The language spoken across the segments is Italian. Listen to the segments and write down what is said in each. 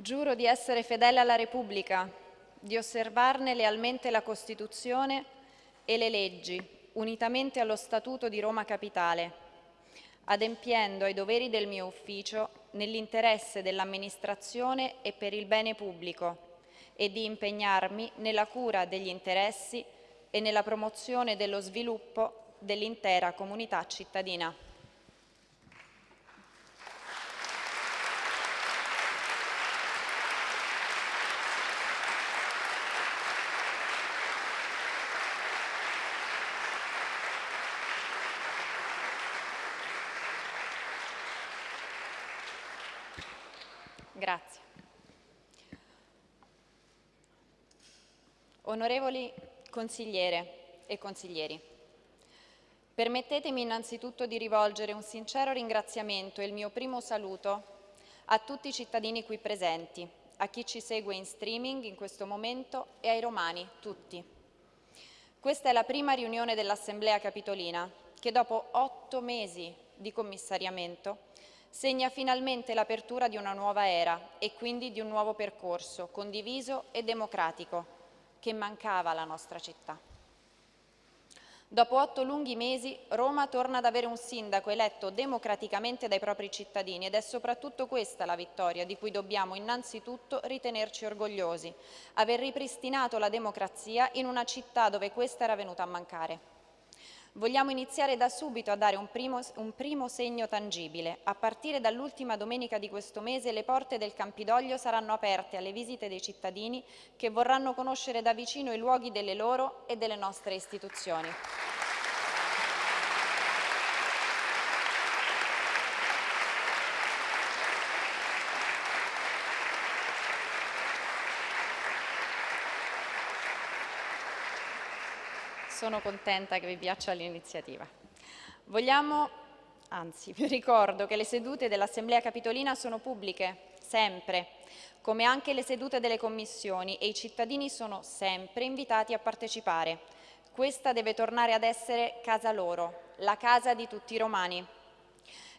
Giuro di essere fedele alla Repubblica, di osservarne lealmente la Costituzione e le leggi, unitamente allo Statuto di Roma Capitale, adempiendo ai doveri del mio ufficio nell'interesse dell'amministrazione e per il bene pubblico e di impegnarmi nella cura degli interessi e nella promozione dello sviluppo dell'intera comunità cittadina. Grazie. Onorevoli consigliere e consiglieri, permettetemi innanzitutto di rivolgere un sincero ringraziamento e il mio primo saluto a tutti i cittadini qui presenti, a chi ci segue in streaming in questo momento e ai romani tutti. Questa è la prima riunione dell'Assemblea Capitolina che dopo otto mesi di commissariamento segna finalmente l'apertura di una nuova era e quindi di un nuovo percorso condiviso e democratico che mancava alla nostra città. Dopo otto lunghi mesi Roma torna ad avere un sindaco eletto democraticamente dai propri cittadini ed è soprattutto questa la vittoria di cui dobbiamo innanzitutto ritenerci orgogliosi, aver ripristinato la democrazia in una città dove questa era venuta a mancare. Vogliamo iniziare da subito a dare un primo, un primo segno tangibile. A partire dall'ultima domenica di questo mese le porte del Campidoglio saranno aperte alle visite dei cittadini che vorranno conoscere da vicino i luoghi delle loro e delle nostre istituzioni. Sono contenta che vi piaccia l'iniziativa. Vogliamo, anzi vi ricordo che le sedute dell'Assemblea Capitolina sono pubbliche, sempre, come anche le sedute delle commissioni e i cittadini sono sempre invitati a partecipare. Questa deve tornare ad essere casa loro, la casa di tutti i romani.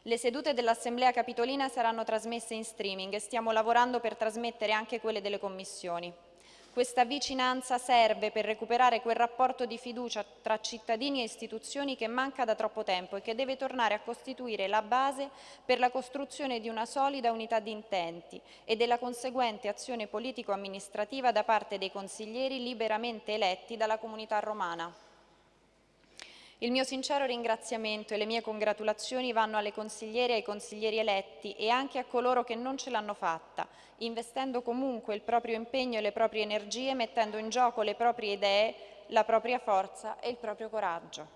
Le sedute dell'Assemblea Capitolina saranno trasmesse in streaming e stiamo lavorando per trasmettere anche quelle delle commissioni. Questa vicinanza serve per recuperare quel rapporto di fiducia tra cittadini e istituzioni che manca da troppo tempo e che deve tornare a costituire la base per la costruzione di una solida unità di intenti e della conseguente azione politico-amministrativa da parte dei consiglieri liberamente eletti dalla comunità romana. Il mio sincero ringraziamento e le mie congratulazioni vanno alle consigliere e ai consiglieri eletti e anche a coloro che non ce l'hanno fatta, investendo comunque il proprio impegno e le proprie energie, mettendo in gioco le proprie idee, la propria forza e il proprio coraggio.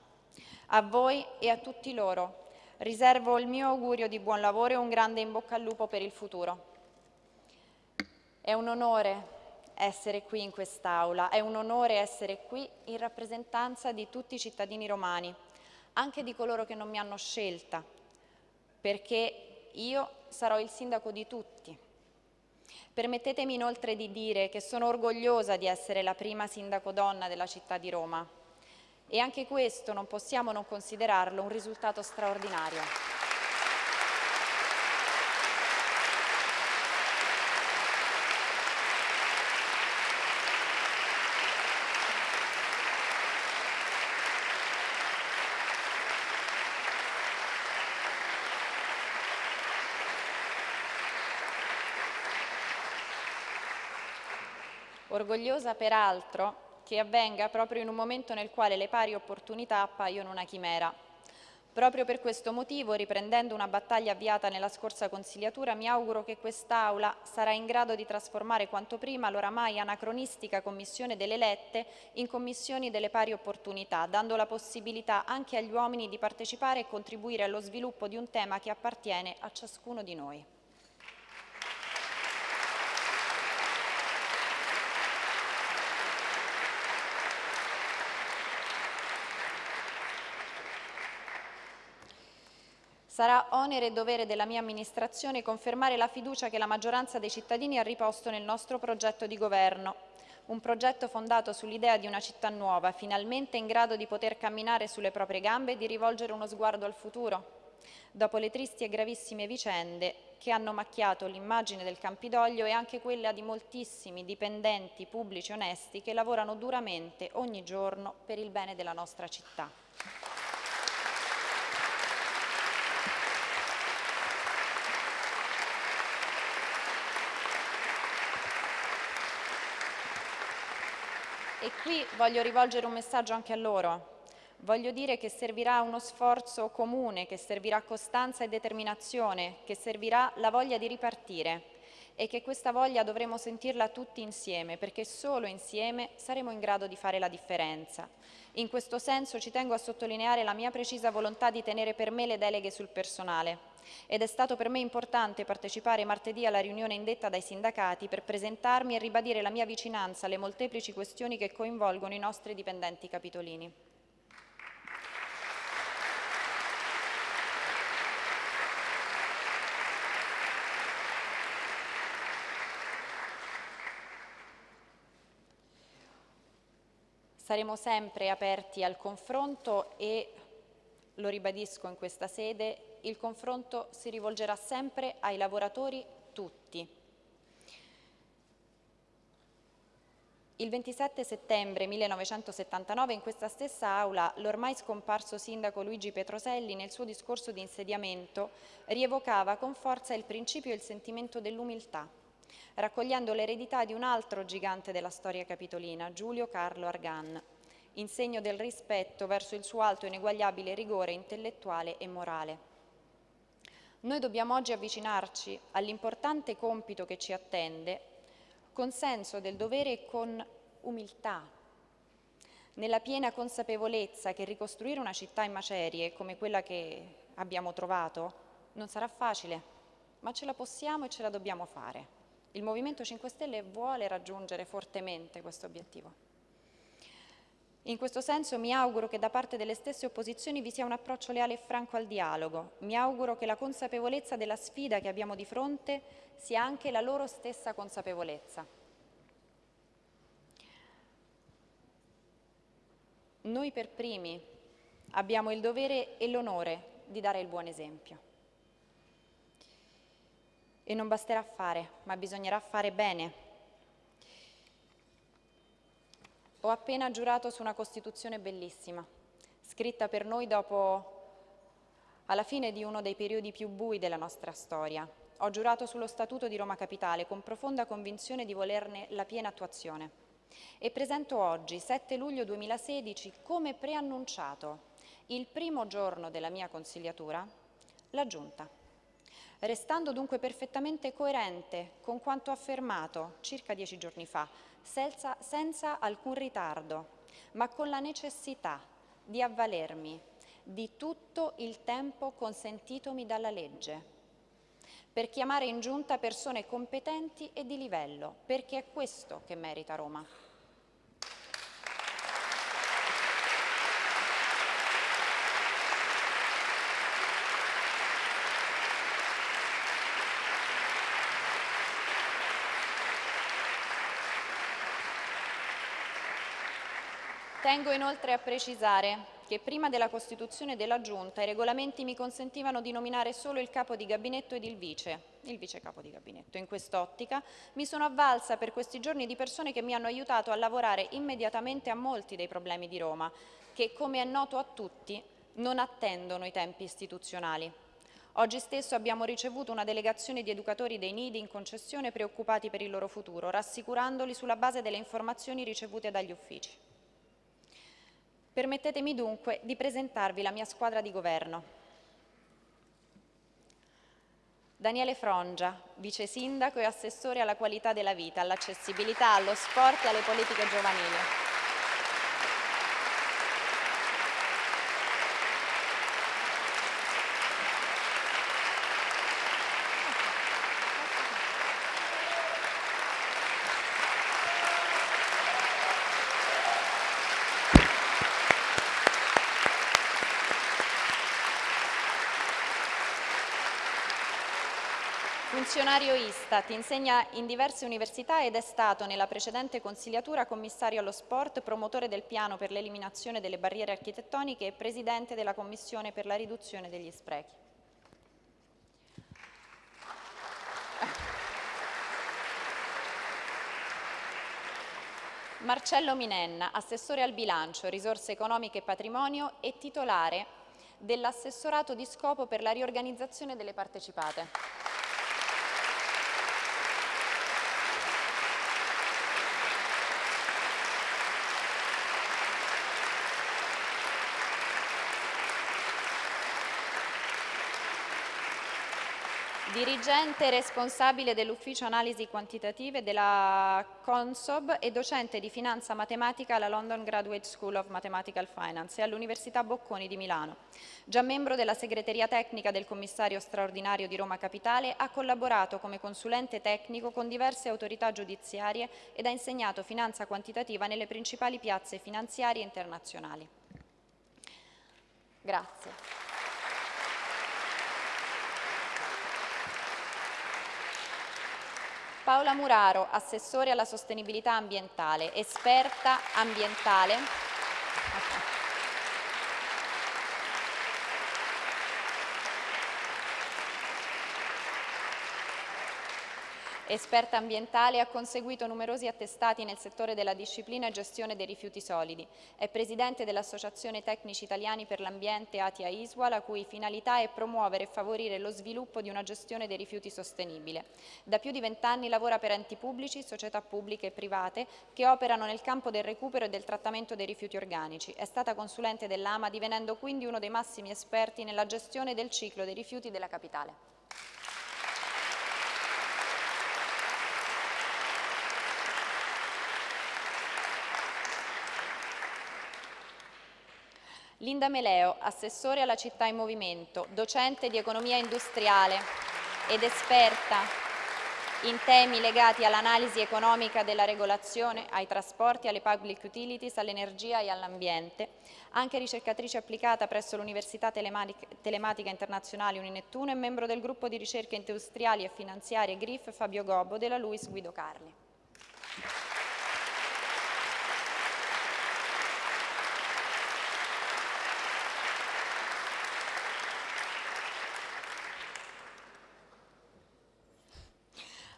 A voi e a tutti loro riservo il mio augurio di buon lavoro e un grande in bocca al lupo per il futuro. È un onore essere qui in quest'Aula, è un onore essere qui in rappresentanza di tutti i cittadini romani, anche di coloro che non mi hanno scelta, perché io sarò il sindaco di tutti. Permettetemi inoltre di dire che sono orgogliosa di essere la prima sindaco donna della città di Roma e anche questo non possiamo non considerarlo un risultato straordinario. Orgogliosa peraltro che avvenga proprio in un momento nel quale le pari opportunità appaiono una chimera. Proprio per questo motivo, riprendendo una battaglia avviata nella scorsa consigliatura, mi auguro che quest'Aula sarà in grado di trasformare quanto prima l'oramai anacronistica Commissione delle Lette in Commissioni delle Pari Opportunità, dando la possibilità anche agli uomini di partecipare e contribuire allo sviluppo di un tema che appartiene a ciascuno di noi. Sarà onere e dovere della mia amministrazione confermare la fiducia che la maggioranza dei cittadini ha riposto nel nostro progetto di governo, un progetto fondato sull'idea di una città nuova, finalmente in grado di poter camminare sulle proprie gambe e di rivolgere uno sguardo al futuro. dopo le tristi e gravissime vicende che hanno macchiato l'immagine del Campidoglio e anche quella di moltissimi dipendenti pubblici onesti che lavorano duramente ogni giorno per il bene della nostra città. E qui voglio rivolgere un messaggio anche a loro. Voglio dire che servirà uno sforzo comune, che servirà costanza e determinazione, che servirà la voglia di ripartire e che questa voglia dovremo sentirla tutti insieme, perché solo insieme saremo in grado di fare la differenza. In questo senso ci tengo a sottolineare la mia precisa volontà di tenere per me le deleghe sul personale ed è stato per me importante partecipare martedì alla riunione indetta dai sindacati per presentarmi e ribadire la mia vicinanza alle molteplici questioni che coinvolgono i nostri dipendenti capitolini. Saremo sempre aperti al confronto e, lo ribadisco in questa sede, il confronto si rivolgerà sempre ai lavoratori tutti. Il 27 settembre 1979 in questa stessa aula l'ormai scomparso sindaco Luigi Petroselli nel suo discorso di insediamento rievocava con forza il principio e il sentimento dell'umiltà raccogliendo l'eredità di un altro gigante della storia capitolina, Giulio Carlo Argan, in segno del rispetto verso il suo alto e ineguagliabile rigore intellettuale e morale. Noi dobbiamo oggi avvicinarci all'importante compito che ci attende con senso del dovere e con umiltà, nella piena consapevolezza che ricostruire una città in macerie come quella che abbiamo trovato non sarà facile, ma ce la possiamo e ce la dobbiamo fare. Il Movimento 5 Stelle vuole raggiungere fortemente questo obiettivo. In questo senso mi auguro che da parte delle stesse opposizioni vi sia un approccio leale e franco al dialogo. Mi auguro che la consapevolezza della sfida che abbiamo di fronte sia anche la loro stessa consapevolezza. Noi per primi abbiamo il dovere e l'onore di dare il buon esempio. E non basterà fare, ma bisognerà fare bene. Ho appena giurato su una Costituzione bellissima, scritta per noi dopo, alla fine di uno dei periodi più bui della nostra storia. Ho giurato sullo Statuto di Roma Capitale con profonda convinzione di volerne la piena attuazione. E presento oggi, 7 luglio 2016, come preannunciato, il primo giorno della mia consigliatura, la Giunta restando dunque perfettamente coerente con quanto affermato circa dieci giorni fa, senza, senza alcun ritardo, ma con la necessità di avvalermi di tutto il tempo consentitomi dalla legge, per chiamare in giunta persone competenti e di livello, perché è questo che merita Roma. Tengo inoltre a precisare che prima della costituzione della Giunta i regolamenti mi consentivano di nominare solo il capo di gabinetto ed il vice, il vice capo di gabinetto. In quest'ottica mi sono avvalsa per questi giorni di persone che mi hanno aiutato a lavorare immediatamente a molti dei problemi di Roma, che come è noto a tutti non attendono i tempi istituzionali. Oggi stesso abbiamo ricevuto una delegazione di educatori dei nidi in concessione preoccupati per il loro futuro, rassicurandoli sulla base delle informazioni ricevute dagli uffici. Permettetemi dunque di presentarvi la mia squadra di governo. Daniele Frongia, vice sindaco e assessore alla qualità della vita, all'accessibilità, allo sport e alle politiche giovanili. funzionario Istat, insegna in diverse università ed è stato nella precedente consigliatura commissario allo sport, promotore del piano per l'eliminazione delle barriere architettoniche e presidente della commissione per la riduzione degli sprechi. Marcello Minenna, assessore al bilancio, risorse economiche e patrimonio e titolare dell'assessorato di scopo per la riorganizzazione delle partecipate. Dirigente responsabile dell'ufficio analisi quantitative della Consob e docente di finanza matematica alla London Graduate School of Mathematical Finance e all'Università Bocconi di Milano. Già membro della segreteria tecnica del commissario straordinario di Roma Capitale, ha collaborato come consulente tecnico con diverse autorità giudiziarie ed ha insegnato finanza quantitativa nelle principali piazze finanziarie internazionali. Grazie. Paola Muraro, assessore alla sostenibilità ambientale, esperta ambientale. Esperta ambientale, ha conseguito numerosi attestati nel settore della disciplina e gestione dei rifiuti solidi. È presidente dell'Associazione Tecnici Italiani per l'Ambiente Atia Isua, la cui finalità è promuovere e favorire lo sviluppo di una gestione dei rifiuti sostenibile. Da più di vent'anni lavora per enti pubblici, società pubbliche e private che operano nel campo del recupero e del trattamento dei rifiuti organici. È stata consulente dell'AMA, divenendo quindi uno dei massimi esperti nella gestione del ciclo dei rifiuti della capitale. Linda Meleo, assessore alla città in movimento, docente di economia industriale ed esperta in temi legati all'analisi economica della regolazione, ai trasporti, alle public utilities, all'energia e all'ambiente, anche ricercatrice applicata presso l'Università Telematica Internazionale Uninettuno e membro del gruppo di ricerche industriali e finanziarie GRIF Fabio Gobbo della Luis Guido Carli.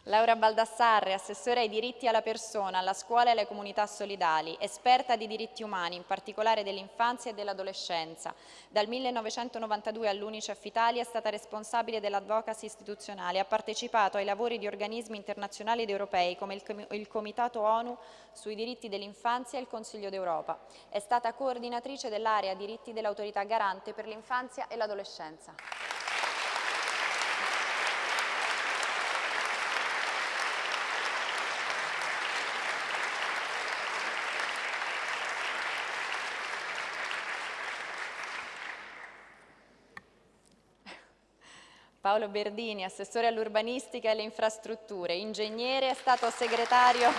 Laura Baldassarre, assessore ai diritti alla persona, alla scuola e alle comunità solidali, esperta di diritti umani, in particolare dell'infanzia e dell'adolescenza. Dal 1992 all'Unicef Italia è stata responsabile dell'advocacy istituzionale, ha partecipato ai lavori di organismi internazionali ed europei come il Comitato ONU sui diritti dell'infanzia e il Consiglio d'Europa. È stata coordinatrice dell'area diritti dell'autorità garante per l'infanzia e l'adolescenza. Paolo Berdini, assessore all'urbanistica e alle infrastrutture, ingegnere, è stato segretario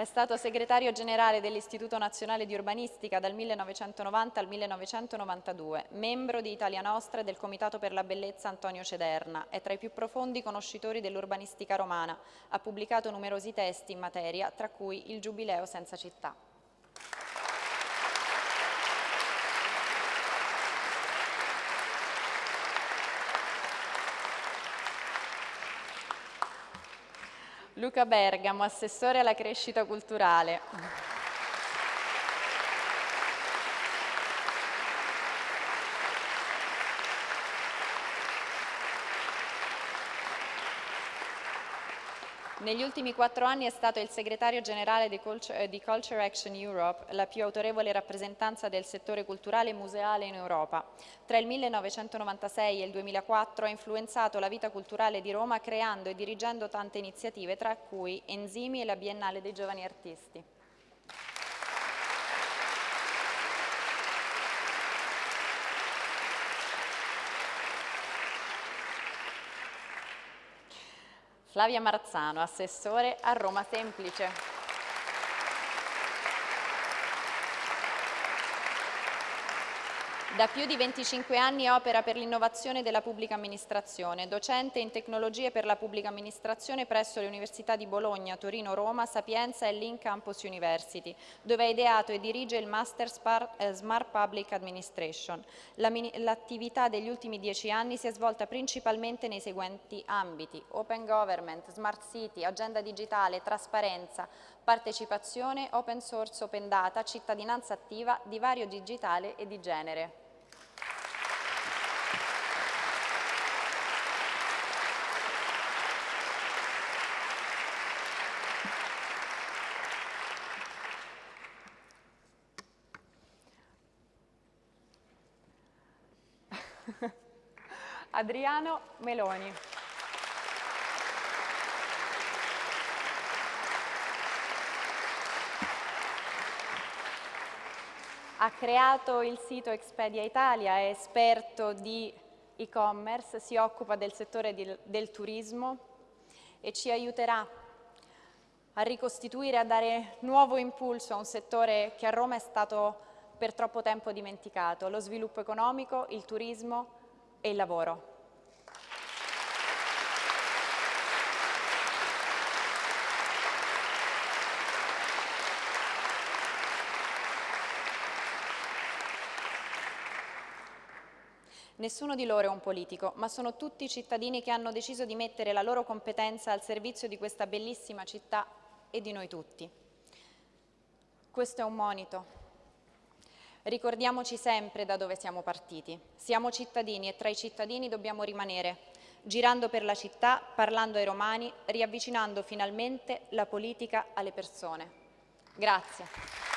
È stato segretario generale dell'Istituto Nazionale di Urbanistica dal 1990 al 1992, membro di Italia Nostra e del Comitato per la Bellezza Antonio Cederna. È tra i più profondi conoscitori dell'urbanistica romana. Ha pubblicato numerosi testi in materia, tra cui Il Giubileo senza città. Luca Bergamo, assessore alla crescita culturale. Negli ultimi quattro anni è stato il segretario generale di Culture, di Culture, Action Europe, la più autorevole rappresentanza del settore culturale e museale in Europa. Tra il 1996 e il 2004 ha influenzato la vita culturale di Roma creando e dirigendo tante iniziative, tra cui Enzimi e la Biennale dei Giovani Artisti. Flavia Marzano, assessore a Roma Semplice. Da più di 25 anni opera per l'innovazione della pubblica amministrazione, docente in tecnologie per la pubblica amministrazione presso le università di Bologna, Torino, Roma, Sapienza e Link Campus University, dove ha ideato e dirige il Master eh, Smart Public Administration. L'attività degli ultimi dieci anni si è svolta principalmente nei seguenti ambiti, Open Government, Smart City, Agenda Digitale, Trasparenza, partecipazione, open source, open data, cittadinanza attiva, divario digitale e di genere. Adriano Meloni. ha creato il sito Expedia Italia, è esperto di e-commerce, si occupa del settore di, del turismo e ci aiuterà a ricostituire, a dare nuovo impulso a un settore che a Roma è stato per troppo tempo dimenticato, lo sviluppo economico, il turismo e il lavoro. Nessuno di loro è un politico, ma sono tutti cittadini che hanno deciso di mettere la loro competenza al servizio di questa bellissima città e di noi tutti. Questo è un monito. Ricordiamoci sempre da dove siamo partiti. Siamo cittadini e tra i cittadini dobbiamo rimanere, girando per la città, parlando ai romani, riavvicinando finalmente la politica alle persone. Grazie.